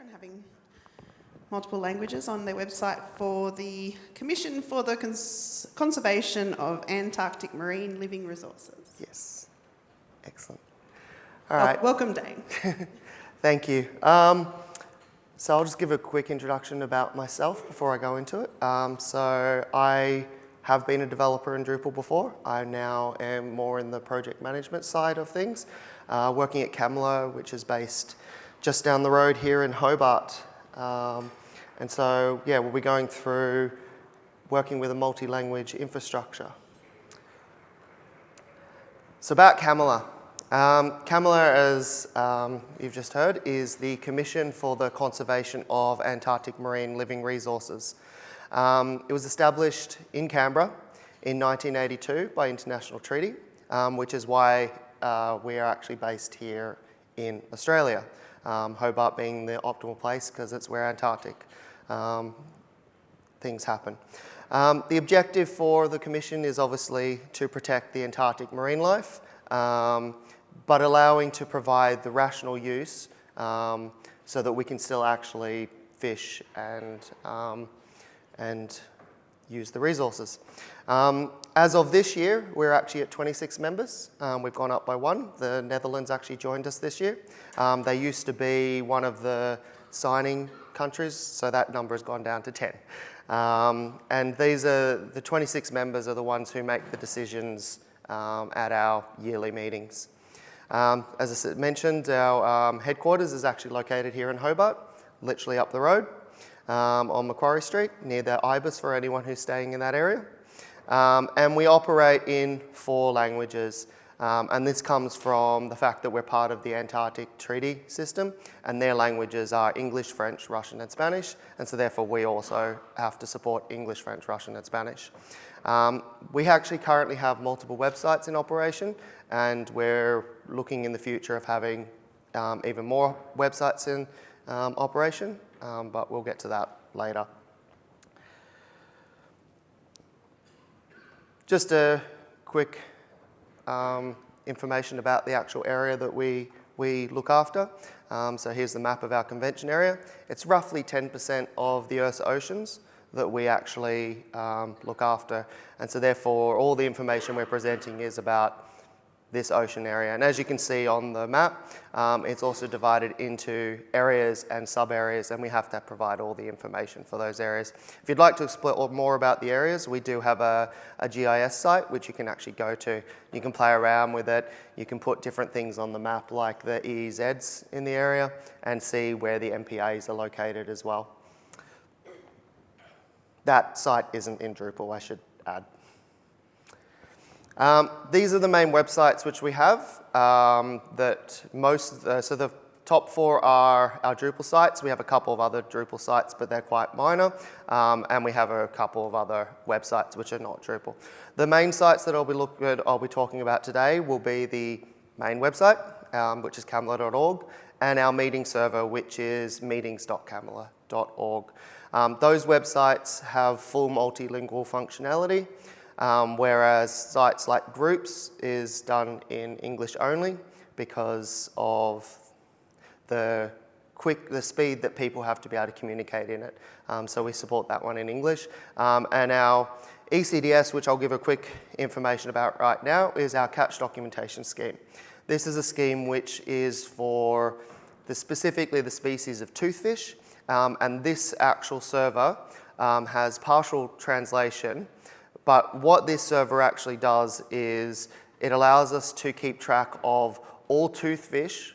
and having multiple languages on their website for the Commission for the Cons Conservation of Antarctic Marine Living Resources. Yes. Excellent. All right. Right. welcome, Dane. Thank you. Um, so I'll just give a quick introduction about myself before I go into it. Um, so I have been a developer in Drupal before. I now am more in the project management side of things, uh, working at CCAMLR, which is based just down the road here in Hobart. Um, and so, yeah, we'll be going through working with a multi-language infrastructure. So about CCAMLR. Um, as um, you've just heard, is the Commission for the Conservation of Antarctic Marine Living Resources. Um, it was established in Canberra in 1982 by international treaty, um, which is why uh, we are actually based here in Australia. Um, Hobart being the optimal place because it's where Antarctic um, things happen. Um, the objective for the Commission is obviously to protect the Antarctic marine life, um, but allowing to provide the rational use so that we can still actually fish and, and use the resources. Um, as of this year, we're actually at 26 members. Um, we've gone up by one. The Netherlands actually joined us this year. Um, they used to be one of the signing countries, so that number has gone down to 10. Um, and these are, the 26 members are the ones who make the decisions um, at our yearly meetings. Um, as I mentioned, our headquarters is actually located here in Hobart, literally up the road um, on Macquarie Street, near the IBIS for anyone who's staying in that area. Um, and we operate in four languages. Um, and this comes from the fact that we're part of the Antarctic Treaty System, and their languages are English, French, Russian, and Spanish, and so therefore we also have to support English, French, Russian, and Spanish. Um, we actually currently have multiple websites in operation, and we're looking in the future of having um, even more websites in um, operation, um, but we'll get to that later. Just a quick um, information about the actual area that we, we look after. Um, so here's the map of our convention area. It's roughly 10% of the Earth's oceans that we actually um, look after. And so therefore, all the information we're presenting is about this ocean area. And as you can see on the map, um, it's also divided into areas and sub-areas, and we have to provide all the information for those areas. If you'd like to explore more about the areas, we do have a, a GIS site which you can actually go to. You can play around with it. You can put different things on the map like the EEZs in the area and see where the MPAs are located as well. That site isn't in Drupal, I should add. Um, these are the main websites which we have um, that most, uh, so the top four are our Drupal sites. We have a couple of other Drupal sites, but they're quite minor. Um, and we have a couple of other websites which are not Drupal. The main sites that I'll be, I'll be talking about today will be the main website, um, which is ccamlr.org, and our meeting server, which is meetings.ccamlr.org. Um, those websites have full multilingual functionality. Um, whereas sites like Groups is done in English only because of the quick, the speed that people have to be able to communicate in it. Um, so we support that one in English. Um, and our ECDS, which I'll give a quick information about right now, is our catch documentation scheme. This is a scheme which is for the, specifically the species of toothfish, um, and this actual server um, has partial translation but what this server actually does is it allows us to keep track of all toothfish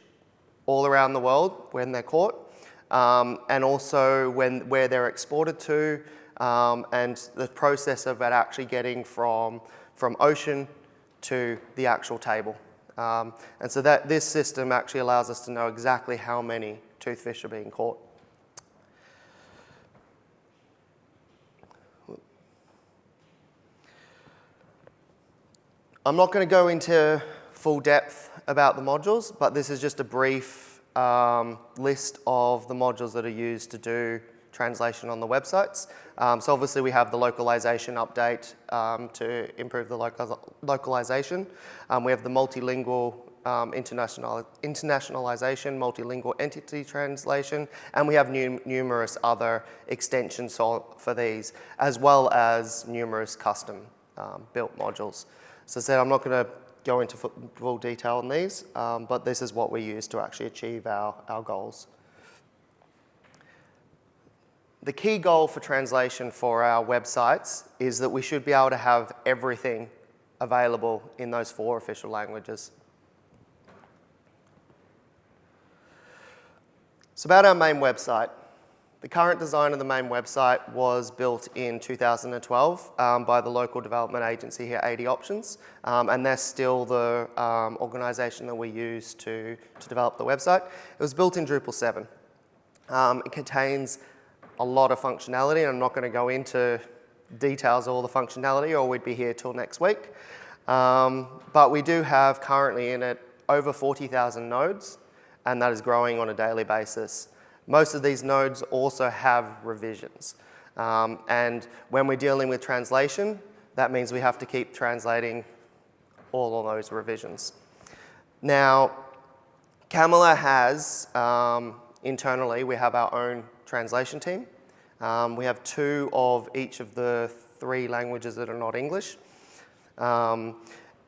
all around the world when they're caught, um, and also when, where they're exported to, um, and the process of it actually getting from, from ocean to the actual table. Um, and so that this system actually allows us to know exactly how many toothfish are being caught. I'm not going to go into full depth about the modules, but this is just a brief um, list of the modules that are used to do translation on the websites. Um, so obviously we have the localization update um, to improve the local localization. Um, we have the multilingual um, international, internationalization, multilingual entity translation, and we have nu- numerous other extensions for, for these, as well as numerous custom um, built modules. So I said I'm not going to go into full detail on these, um, but this is what we use to actually achieve our, our goals. The key goal for translation for our websites is that we should be able to have everything available in those four official languages. So about our main website. The current design of the main website was built in 2012 um, by the local development agency here, AD Options, um, and they're still the um, organisation that we use to, to develop the website. It was built in Drupal 7. Um, it contains a lot of functionality, and I'm not going to go into details of all the functionality or we'd be here till next week. Um, but we do have currently in it over 40,000 nodes, and that is growing on a daily basis. Most of these nodes also have revisions. Um, and when we're dealing with translation, that means we have to keep translating all of those revisions. Now, CCAMLR has, um, internally, we have our own translation team. Um, we have two of each of the three languages that are not English. Um,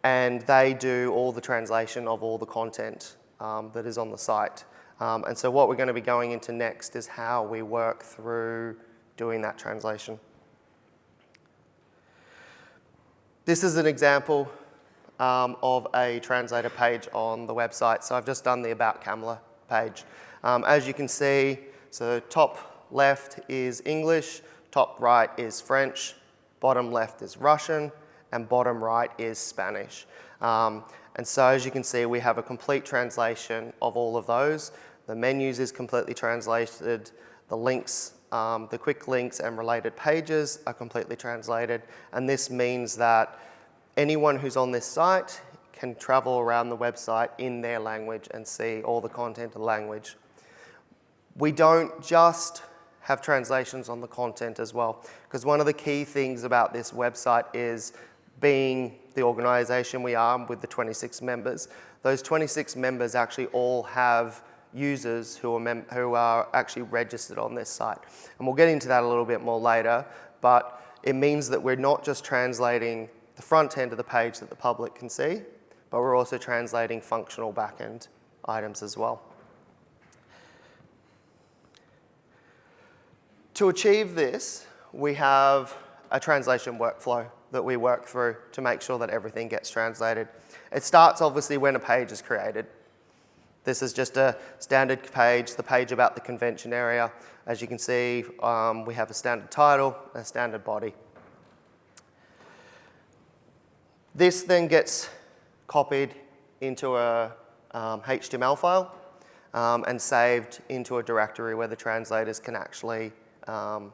and they do all the translation of all the content um, that is on the site. Um, and so what we're going to be going into next is how we work through doing that translation. This is an example um, of a translator page on the website. So I've just done the About CCAMLR page. Um, as you can see, so top left is English, top right is French, bottom left is Russian, and bottom right is Spanish. Um, and so as you can see, we have a complete translation of all of those. The menus is completely translated, the links, um, the quick links and related pages are completely translated. And this means that anyone who's on this site can travel around the website in their language and see all the content in language. We don't just have translations on the content as well, because one of the key things about this website is being the organisation we are with the 26 members, those 26 members actually all have users who are, who are actually registered on this site. And we'll get into that a little bit more later, but it means that we're not just translating the front end of the page that the public can see, but we're also translating functional backend items as well. To achieve this, we have a translation workflow that we work through to make sure that everything gets translated. It starts obviously when a page is created. This is just a standard page, the page about the convention area. As you can see, um, we have a standard title, a standard body. This then gets copied into a um, HTML file um, and saved into a directory where the translators can actually um,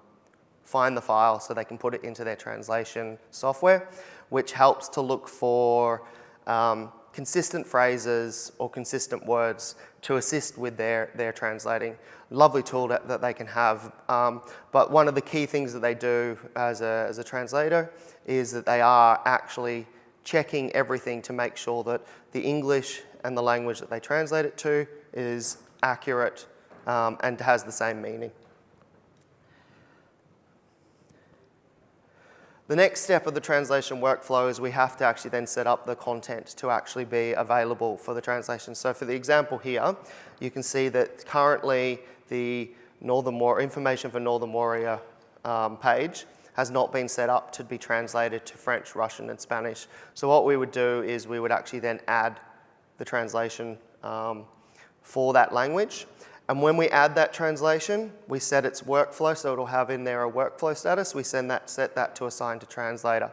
find the file so they can put it into their translation software, which helps to look for um, consistent phrases or consistent words to assist with their, their translating. Lovely tool that, that they can have. Um, but one of the key things that they do as a, as a translator is that they are actually checking everything to make sure that the English and the language that they translate it to is accurate um, and has the same meaning. The next step of the translation workflow is we have to actually then set up the content to actually be available for the translation. So for the example here, you can see that currently the Northern War information for Northern Warrior um, page has not been set up to be translated to French, Russian, and Spanish. So what we would do is we would actually then add the translation um, for that language. And when we add that translation, we set its workflow, so it'll have in there a workflow status. We send that, set that to assign to translator.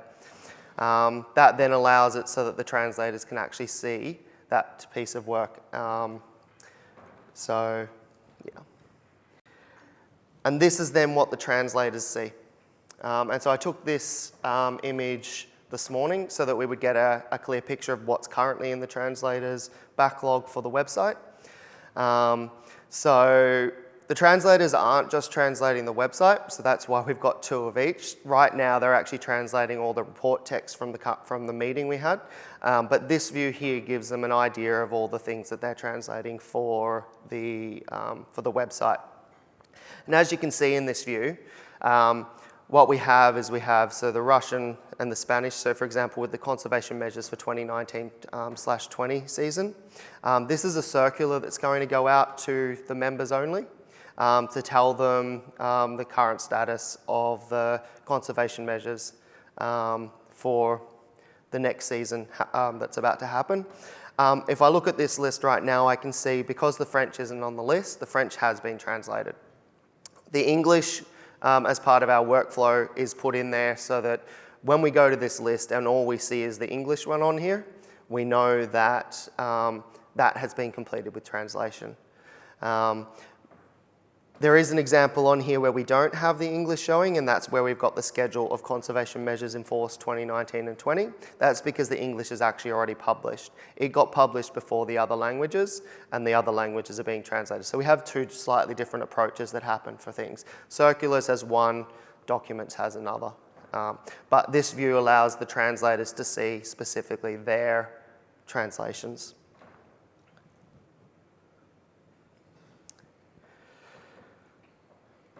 Um, that then allows it so that the translators can actually see that piece of work. Um, so, yeah. And this is then what the translators see. Um, and so I took this um, image this morning so that we would get a, a, clear picture of what's currently in the translator's backlog for the website. Um, so the translators aren't just translating the website, so that's why we've got two of each. Right now, they're actually translating all the report text from the, from the meeting we had. Um, but this view here gives them an idea of all the things that they're translating for the, um, for the website. And as you can see in this view, um, what we have is we have so the Russian and the Spanish. So for example, with the conservation measures for 2019 um, slash 20 season, um, this is a circular that's going to go out to the members only um, to tell them um, the current status of the conservation measures for the next season that's about to happen. If I look at this list right now, I can see because the French isn't on the list, the French has been translated. The English, um, as part of our workflow, is put in there so that when we go to this list and all we see is the English one on here, we know that um, that has been completed with translation. Um, there is an example on here where we don't have the English showing, and that's where we've got the schedule of conservation measures in force 2019 and 20. That's because the English is actually already published. It got published before the other languages, and the other languages are being translated. So we have two slightly different approaches that happen for things. Circulars has one, documents has another. Um, but this view allows the translators to see specifically their translations.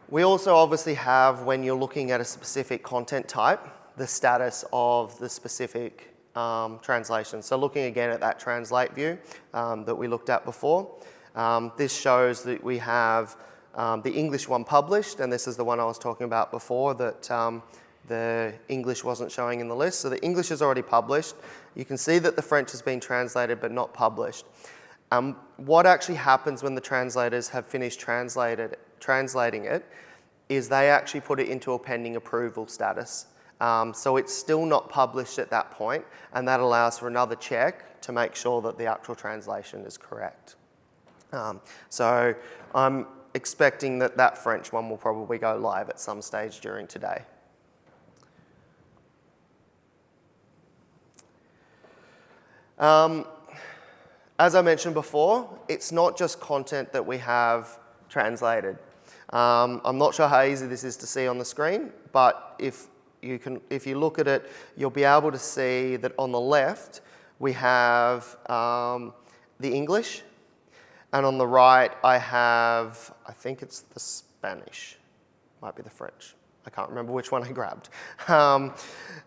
We also obviously have, when you're looking at a specific content type, the status of the specific um, translation. So looking again at that translate view um, that we looked at before, um, this shows that we have um, the English one published, and this is the one I was talking about before that um, the English wasn't showing in the list. So the English is already published. You can see that the French has been translated but not published. Um, what actually happens when the translators have finished translating it is they actually put it into a pending approval status. Um, so it's still not published at that point, and that allows for another check to make sure that the actual translation is correct. Um, so I'm expecting that that French one will probably go live at some stage during today. Um, as I mentioned before, it's not just content that we have translated. Um, I'm not sure how easy this is to see on the screen, but if you, can, if you look at it, you'll be able to see that on the left, we have um, the English, and on the right, I have, I think it's the Spanish, might be the French. I can't remember which one I grabbed. Um,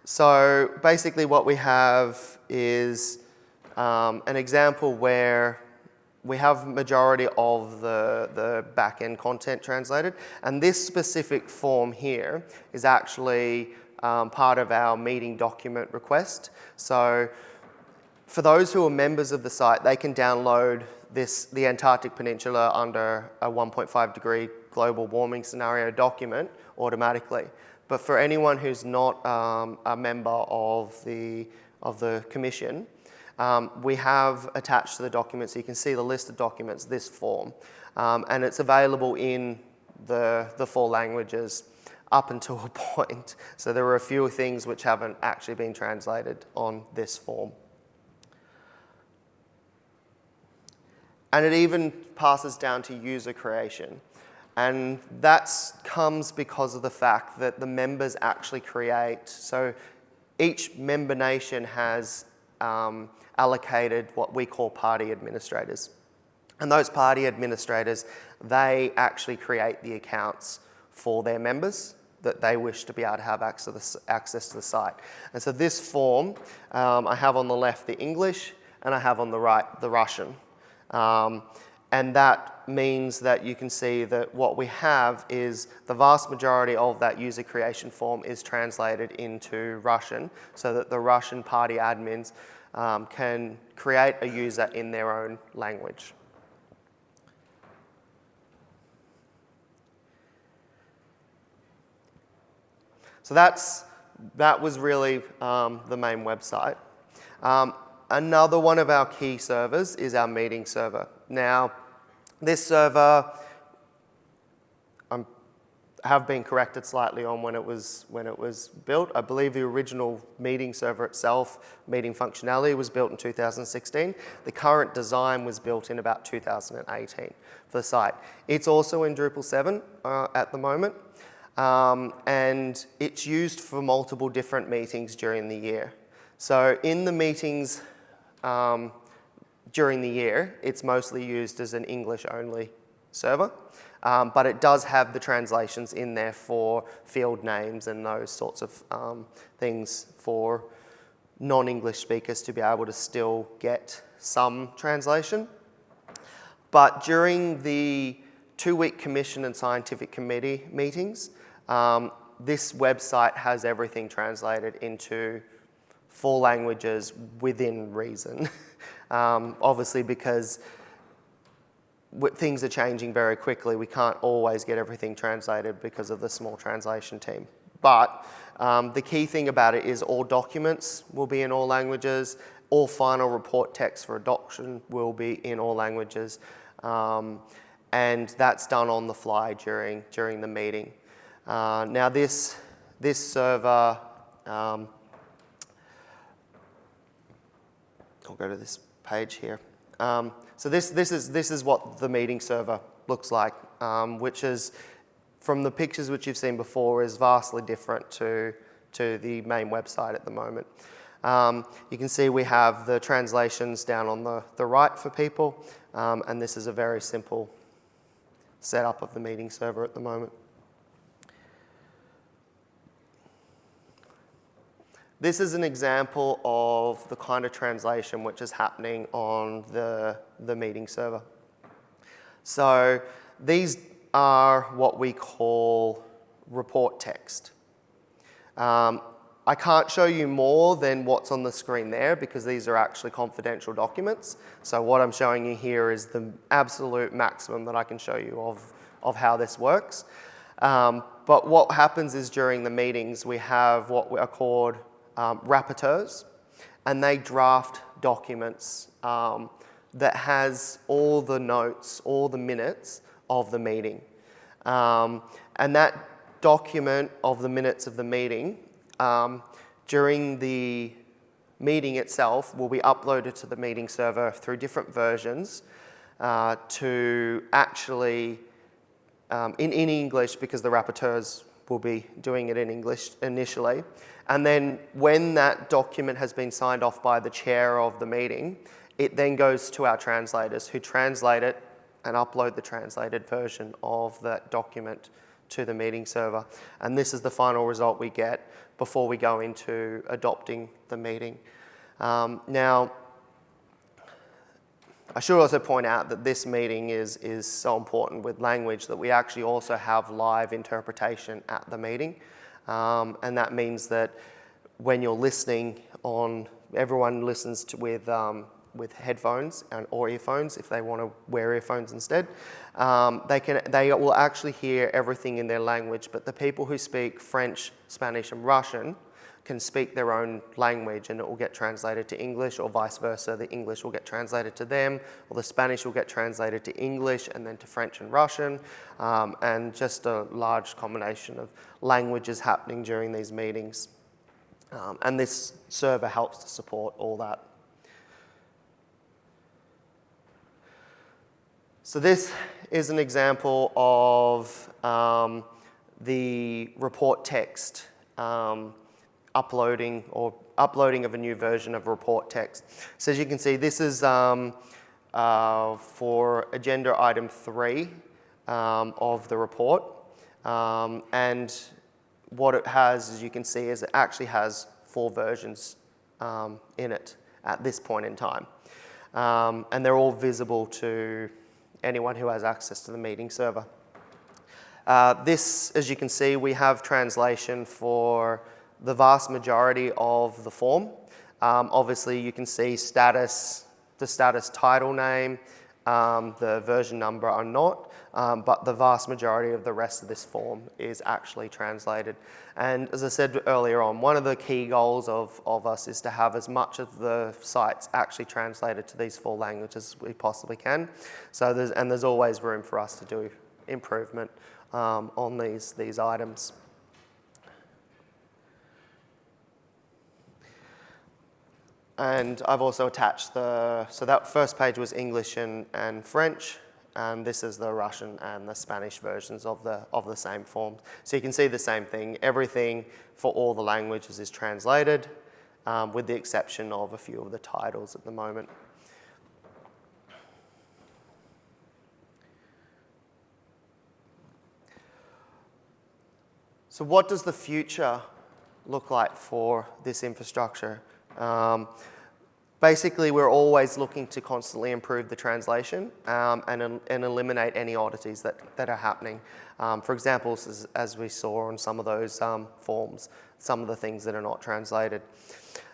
so basically what we have is um, an example where we have majority of the, the back-end content translated, and this specific form here is actually um, part of our meeting document request. So for those who are members of the site, they can download this, the Antarctic Peninsula under a 1.5 degree global warming scenario document automatically. But for anyone who's not um, a member of the, of the commission, um, we have attached to the document, so you can see the list of documents, this form. Um, and it's available in the, the four languages up until a point. So there are a few things which haven't actually been translated on this form. And it even passes down to user creation. And that comes because of the fact that the members actually create. So each member nation has um, allocated what we call party administrators. And those party administrators, they actually create the accounts for their members that they wish to be able to have access, to the site. And so this form, um, I have on the left the English and I have on the right the Russian. Um, and that means that you can see that what we have is the vast majority of that user creation form is translated into Russian so that the Russian party admins um, can create a user in their own language. So that's, that was really um, the main website. Um, another one of our key servers is our meeting server. Now, this server, I'm have been corrected slightly on when it was when it was built. I believe the original meeting server itself, meeting functionality, was built in 2016. The current design was built in about 2018 for the site. It's also in Drupal 7 uh, at the moment, um, and it's used for multiple different meetings during the year. So in the meetings um, during the year, it's mostly used as an English-only server. Um, but it does have the translations in there for field names and those sorts of um, things for non-English speakers to be able to still get some translation. But during the two-week commission and scientific committee meetings, um, this website has everything translated into four languages within reason. Um, obviously because things are changing very quickly. We can't always get everything translated because of the small translation team. But um, the key thing about it is all documents will be in all languages. All final report text for adoption will be in all languages. Um, and that's done on the fly during, during the meeting. Uh, now this, this server, um, I'll go to this page here. Um, so this, this, is, this is what the meeting server looks like, um, which is, from the pictures which you've seen before, is vastly different to, to the main website at the moment. Um, you can see we have the translations down on the, the right for people, um, and this is a very simple setup of the meeting server at the moment. This is an example of the kind of translation which is happening on the, the meeting server. So these are what we call report text. Um, I can't show you more than what's on the screen there because these are actually confidential documents. So what I'm showing you here is the absolute maximum that I can show you of, of how this works. Um, but what happens is during the meetings, we have what are called um, rapporteurs, and they draft documents um, that has all the notes, all the minutes of the meeting. Um, and that document of the minutes of the meeting um, during the meeting itself will be uploaded to the meeting server through different versions uh, to actually, um, in, in English because the rapporteurs will be doing it in English initially, and then when that document has been signed off by the chair of the meeting, it then goes to our translators who translate it and upload the translated version of that document to the meeting server. And this is the final result we get before we go into adopting the meeting. Um, now, I should also point out that this meeting is, is so important with language that we actually also have live interpretation at the meeting. Um, and that means that when you're listening on, everyone listens to, with, um, with headphones and, or earphones if they want to wear earphones instead. Um, they, can, they will actually hear everything in their language, but the people who speak French, Spanish and Russian can speak their own language and it will get translated to English or vice versa. The English will get translated to them or the Spanish will get translated to English and then to French and Russian um, and just a large combination of languages happening during these meetings. Um, and this server helps to support all that. So this is an example of um, the report text um, uploading or uploading of a new version of report text. So as you can see, this is um, uh, for agenda item three um, of the report. Um, and what it has, as you can see, is it actually has four versions um, in it at this point in time. Um, and they're all visible to anyone who has access to the meeting server. Uh, this, as you can see, we have translation for the vast majority of the form. Um, obviously, you can see status, the status title name, um, the version number are not, um, but the vast majority of the rest of this form is actually translated. And as I said earlier on, one of the key goals of, of us is to have as much of the sites actually translated to these four languages as we possibly can. So there's, and there's always room for us to do improvement um, on these, these items. And I've also attached the, so that first page was English and, and French, and this is the Russian and the Spanish versions of the, of the same form. So you can see the same thing. Everything for all the languages is translated, um, with the exception of a few of the titles at the moment. So what does the future look like for this infrastructure? Um, basically, we're always looking to constantly improve the translation um, and, and eliminate any oddities that, that are happening. Um, for example, as, as, we saw on some of those um, forms, some of the things that are not translated.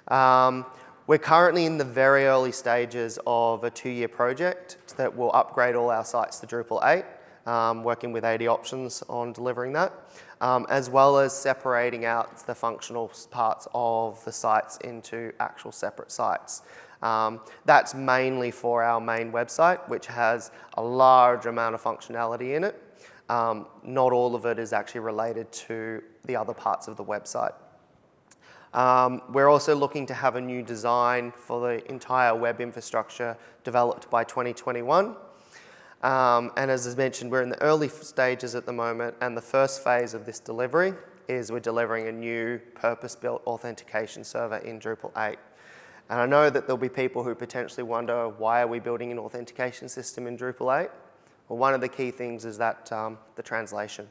Um, we're currently in the very early stages of a two-year project that will upgrade all our sites to Drupal 8 um, working with AD Options on delivering that, um, as well as separating out the functional parts of the sites into actual separate sites. Um, that's mainly for our main website, which has a large amount of functionality in it. Um, not all of it is actually related to the other parts of the website. Um, we're also looking to have a new design for the entire web infrastructure developed by 2021. Um, and as I mentioned, we're in the early stages at the moment, and the first phase of this delivery is we're delivering a new purpose-built authentication server in Drupal 8. And I know that there'll be people who potentially wonder, why are we building an authentication system in Drupal 8? Well, one of the key things is that um, the translation.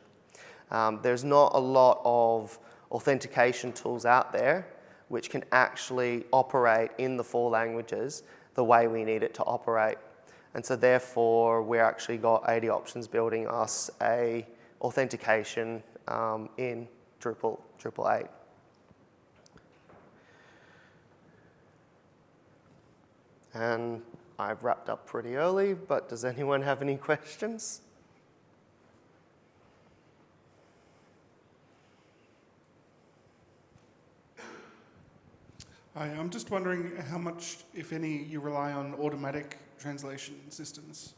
Um, there's not a lot of authentication tools out there which can actually operate in the four languages the way we need it to operate. And so therefore, we actually got AD Options building us a authentication um, in Drupal, Drupal 8. And I've wrapped up pretty early, but does anyone have any questions? Hi, I'm just wondering how much, if any, you rely on automatic translation systems?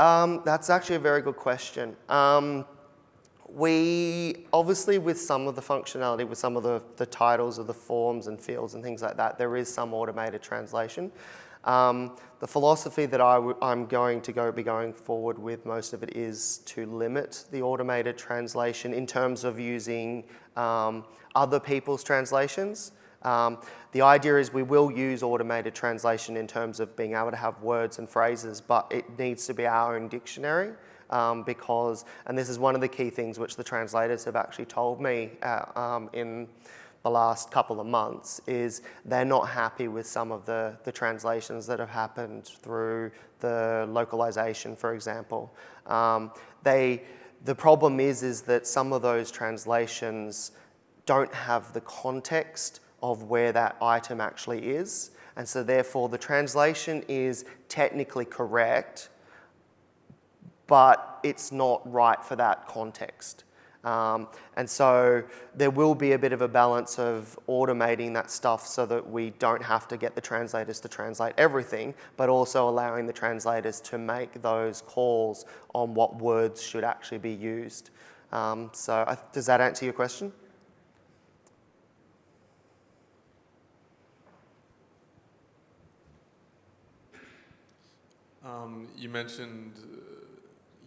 Um, that's actually a very good question. Um, we, obviously with some of the functionality, with some of the, the titles of the forms and fields and things like that, there is some automated translation. Um, the philosophy that I'm going to go, be going forward with most of it is to limit the automated translation in terms of using um, other people's translations. Um, the idea is we will use automated translation in terms of being able to have words and phrases, but it needs to be our own dictionary um, because, and this is one of the key things which the translators have actually told me uh, um, in the last couple of months, is they're not happy with some of the, the translations that have happened through the localization, for example. Um, they, the problem is, is that some of those translations don't have the context of where that item actually is. And so therefore the translation is technically correct, but it's not right for that context. Um, and so there will be a bit of a balance of automating that stuff so that we don't have to get the translators to translate everything, but also allowing the translators to make those calls on what words should actually be used. Um, so I, does that answer your question? Um, you mentioned uh,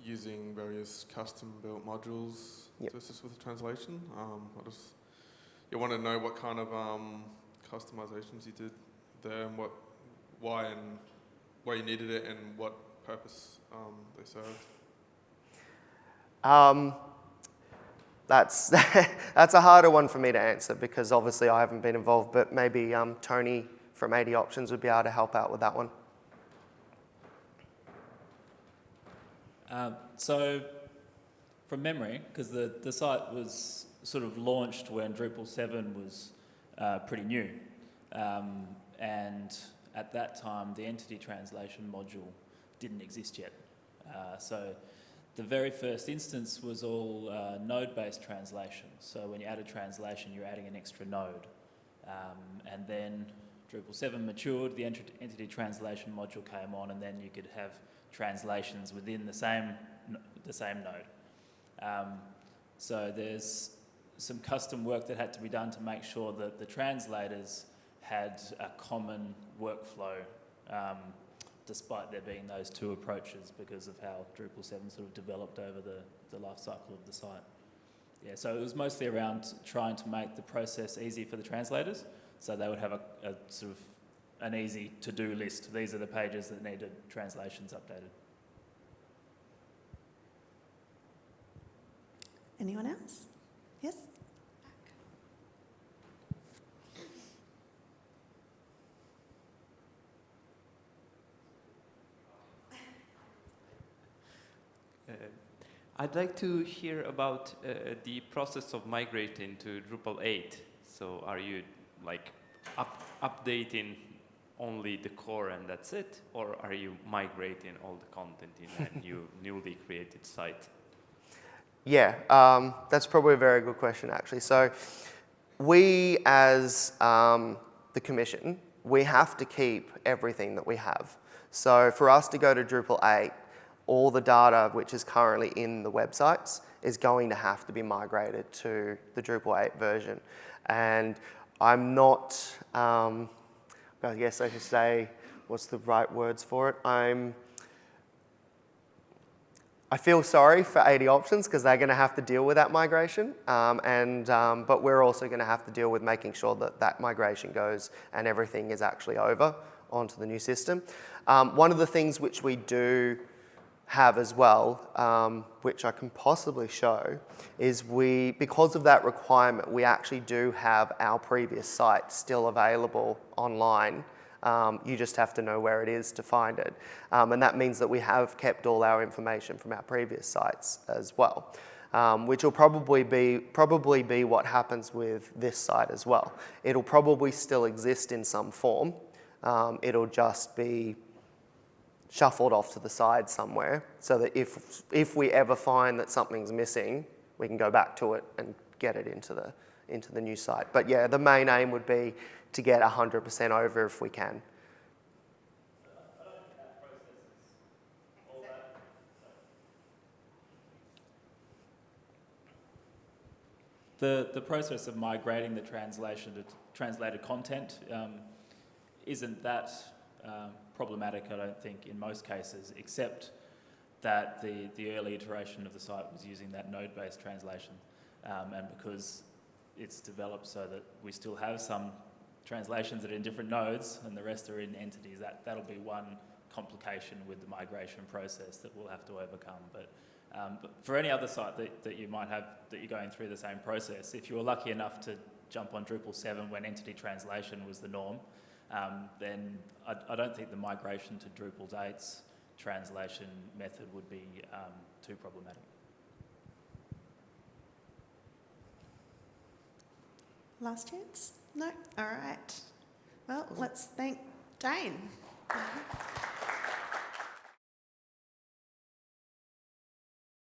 using various custom-built modules yep. to assist with the translation. Um, I just you want to know what kind of um, customizations you did there, and what, why, and why you needed it, and what purpose um, they served. Um, that's that's a harder one for me to answer because obviously I haven't been involved, but maybe um, Tony from AD Options would be able to help out with that one. Um, so, from memory, because the, the site was sort of launched when Drupal 7 was uh, pretty new. Um, and at that time, the entity translation module didn't exist yet. Uh, so, the very first instance was all uh, node-based translation. So when you add a translation, you're adding an extra node. Um, and then Drupal 7 matured, the entity translation module came on, and then you could have translations within the same the same node. Um, so there's some custom work that had to be done to make sure that the translators had a common workflow, um, despite there being those two approaches because of how Drupal 7 sort of developed over the, the life cycle of the site. Yeah, so it was mostly around trying to make the process easy for the translators, so they would have a, a sort of an easy to-do list. These are the pages that needed translations updated. Anyone else? Yes? Uh, I'd like to hear about uh, the process of migrating to Drupal 8. So are you like up, updating only the core and that's it? Or are you migrating all the content in a new, newly created site? Yeah, um, that's probably a very good question, actually. So, we as um, the commission, we have to keep everything that we have. So, for us to go to Drupal 8, all the data which is currently in the websites is going to have to be migrated to the Drupal 8 version. And I'm not, um, I guess I should say, what's the right words for it? I'm I feel sorry for AD Options because they're going to have to deal with that migration, um, and, um, but we're also going to have to deal with making sure that that migration goes and everything is actually over onto the new system. Um, one of the things which we do have as well, um, which I can possibly show, is we, because of that requirement, we actually do have our previous site still available online um, you just have to know where it is to find it. Um, and that means that we have kept all our information from our previous sites as well, um, which will probably be, probably be what happens with this site as well. It'll probably still exist in some form. Um, it'll just be shuffled off to the side somewhere so that if, if we ever find that something's missing, we can go back to it and get it into the, into the new site. But yeah, the main aim would be to get 100% over if we can. The, the process of migrating the translation to translated content um, isn't that um, problematic, I don't think, in most cases, except that the, the early iteration of the site was using that node-based translation. Um, and because it's developed so that we still have some translations that are in different nodes and the rest are in entities, that, that'll be one complication with the migration process that we'll have to overcome. But, um, but for any other site that, that you might have, that you're going through the same process, if you were lucky enough to jump on Drupal 7 when entity translation was the norm, um, then I, I, don't think the migration to Drupal 8's translation method would be um, too problematic. Last chance? No? All right. Well, let's thank Jane.